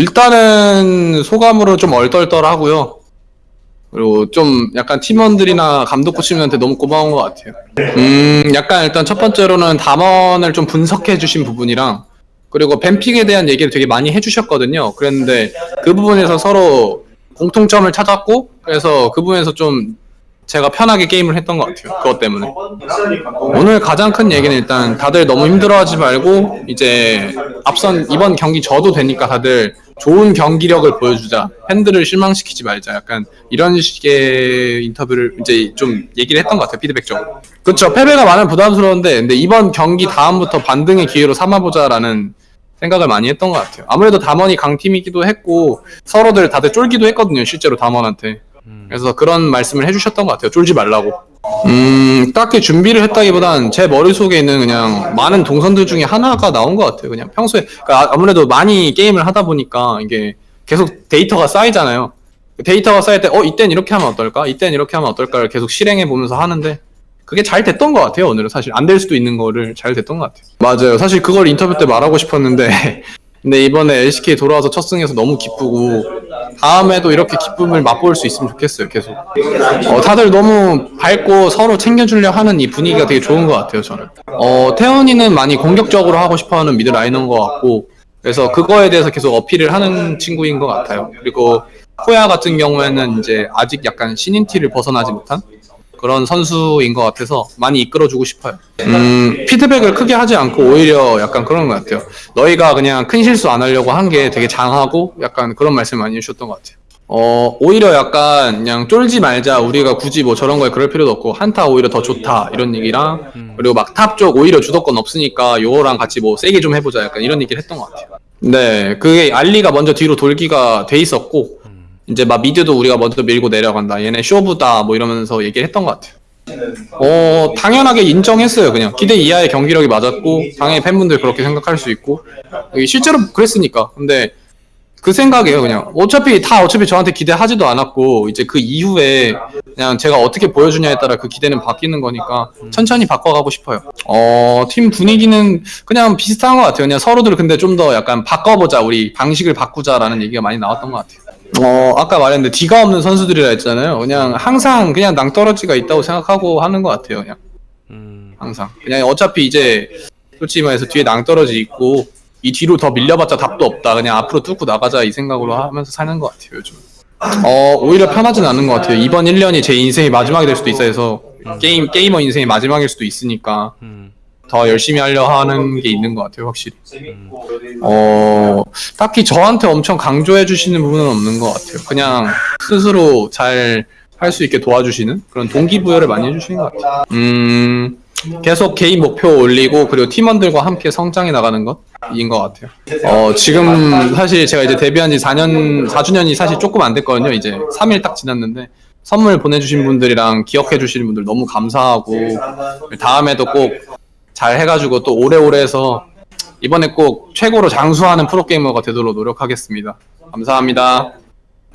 일단은 소감으로 좀 얼떨떨하고요. 그리고 좀 약간 팀원들이나 감독 코치님한테 너무 고마운 것 같아요. 음, 약간 일단 첫 번째로는 담원을 좀 분석해 주신 부분이랑 그리고 뱀픽에 대한 얘기를 되게 많이 해주셨거든요. 그랬는데 그 부분에서 서로 공통점을 찾았고 그래서 그 부분에서 좀 제가 편하게 게임을 했던 것 같아요. 그것 때문에. 오늘 가장 큰 얘기는 일단 다들 너무 힘들어하지 말고 이제 앞선 이번 경기 져도 되니까 다들 좋은 경기력을 보여주자. 팬들을 실망시키지 말자. 약간 이런 식의 인터뷰를 이제 좀 얘기를 했던 것 같아요 피드백적으로. 그렇죠 패배가 많은 부담스러운데 근데 이번 경기 다음부터 반등의 기회로 삼아보자라는 생각을 많이 했던 것 같아요. 아무래도 담원이 강팀이기도 했고 서로들 다들 쫄기도 했거든요 실제로 담원한테 그래서 그런 말씀을 해주셨던 것 같아요. 쫄지 말라고. 음, 딱히 준비를 했다기보단 제 머릿속에 있는 그냥 많은 동선들 중에 하나가 나온 것 같아요. 그냥 평소에, 그러니까 아무래도 많이 게임을 하다 보니까 이게 계속 데이터가 쌓이잖아요. 데이터가 쌓일 때, 어, 이땐 이렇게 하면 어떨까? 이땐 이렇게 하면 어떨까를 계속 실행해 보면서 하는데, 그게 잘 됐던 것 같아요, 오늘은. 사실 안 될 수도 있는 거를 잘 됐던 것 같아요. 맞아요. 사실 그걸 인터뷰 때 말하고 싶었는데, 근데 이번에 LCK 돌아와서 첫 승에서 너무 기쁘고 다음에도 이렇게 기쁨을 맛볼 수 있으면 좋겠어요 계속. 어, 다들 너무 밝고 서로 챙겨주려 하는 이 분위기가 되게 좋은 것 같아요 저는. 어, 태훈이는 많이 공격적으로 하고 싶어하는 mid laner인 것 같고 그래서 그거에 대해서 계속 어필을 하는 친구인 것 같아요. 그리고 코야 같은 경우에는 이제 아직 약간 신인 티를 벗어나지 못한 그런 선수인 것 같아서 많이 이끌어주고 싶어요. 음, 피드백을 크게 하지 않고 오히려 약간 그런 것 같아요. 너희가 그냥 큰 실수 안 하려고 한 게 되게 장하고 약간 그런 말씀 많이 해주셨던 것 같아요. 어, 오히려 약간 그냥 쫄지 말자. 우리가 굳이 뭐 저런 거에 그럴 필요도 없고 한타 오히려 더 좋다. 이런 얘기랑 그리고 막 top 쪽 오히려 주도권 없으니까 요거랑 같이 뭐 세게 좀 해보자. 약간 이런 얘기를 했던 것 같아요. 네, 그게 알리가 먼저 뒤로 돌기가 돼 있었고 이제 막 미드도 우리가 먼저 밀고 내려간다. 얘네 쇼부다. 뭐 이러면서 얘기를 했던 것 같아요. 어, 당연하게 인정했어요. 그냥 기대 이하의 경기력이 맞았고 당연히 팬분들 그렇게 생각할 수 있고 실제로 그랬으니까. 근데 그 생각이에요. 그냥 어차피 다 어차피 저한테 기대하지도 않았고 이제 그 이후에 그냥 제가 어떻게 보여주냐에 따라 그 기대는 바뀌는 거니까 천천히 바꿔가고 싶어요. 어, 팀 분위기는 그냥 비슷한 것 같아요. 그냥 서로들 근데 좀 더 약간 바꿔보자. 우리 방식을 바꾸자라는 얘기가 많이 나왔던 것 같아요. 어, 아까 말했는데 D가 없는 선수들이라 했잖아요. 그냥 항상 그냥 낭떠러지가 있다고 생각하고 하는 것 같아요. 그냥 음, 항상. 그냥 어차피 이제 솔직히 말해서 뒤에 낭떠러지 있고 이 뒤로 더 밀려봤자 답도 없다. 그냥 앞으로 뚫고 나가자 이 생각으로 하면서 사는 것 같아요. 요즘. 어, 오히려 편하진 않은 것 같아요. 이번 1년이 제 인생의 마지막이 될 수도 있어 해서 게임 게이머 인생의 마지막일 수도 있으니까 음, 더 열심히 하려 하는 게 있는 것 같아요. 확실히. 어, 딱히 저한테 엄청 강조해 주시는 부분은 없는 것 같아요. 그냥 스스로 잘 할 수 있게 도와주시는 그런 동기부여를 많이 해주시는 것 같아요. 음, 계속 개인 목표 올리고 그리고 팀원들과 함께 성장해 나가는 것인 것 같아요. 어, 지금 사실 제가 이제 데뷔한 지 4년, 4주년이 사실 조금 안 됐거든요. 이제 3일 딱 지났는데 선물 보내주신 분들이랑 기억해 주시는 분들 너무 감사하고 다음에도 꼭 잘 해가지고 또 오래오래 해서 이번에 꼭 최고로 장수하는 프로게이머가 되도록 노력하겠습니다. 감사합니다.